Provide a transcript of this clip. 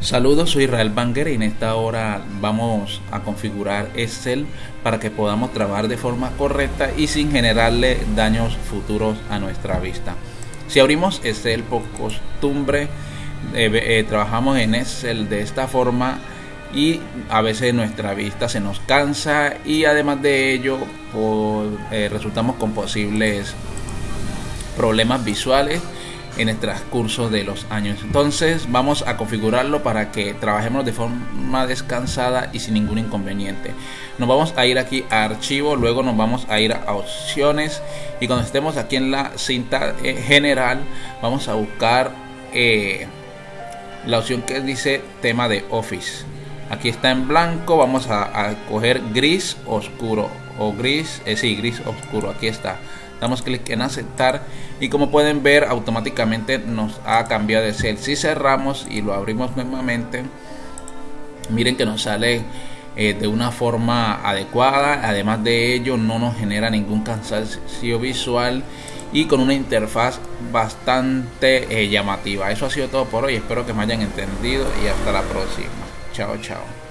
Saludos, soy Israel Banger y en esta hora vamos a configurar Excel para que podamos trabajar de forma correcta y sin generarle daños futuros a nuestra vista. Si abrimos Excel por costumbre, eh, eh, trabajamos en Excel de esta forma y a veces nuestra vista se nos cansa y además de ello eh, resultamos con posibles problemas visuales en el transcurso de los años. Entonces vamos a configurarlo para que trabajemos de forma descansada y sin ningún inconveniente. Nos vamos a ir aquí a archivo, luego nos vamos a ir a opciones y cuando estemos aquí en la cinta eh, general vamos a buscar eh, la opción que dice tema de Office. Aquí está en blanco, vamos a, coger gris oscuro o gris, eh, sí, gris oscuro, aquí está damos clic en aceptar y como pueden ver automáticamente nos ha cambiado de cel. Si cerramos y lo abrimos nuevamente miren que nos sale eh, de una forma adecuada. Además de ello no nos genera ningún cansancio visual y con una interfaz bastante eh, llamativa. Eso ha sido todo por hoy. Espero que me hayan entendido y hasta la próxima. Chao chao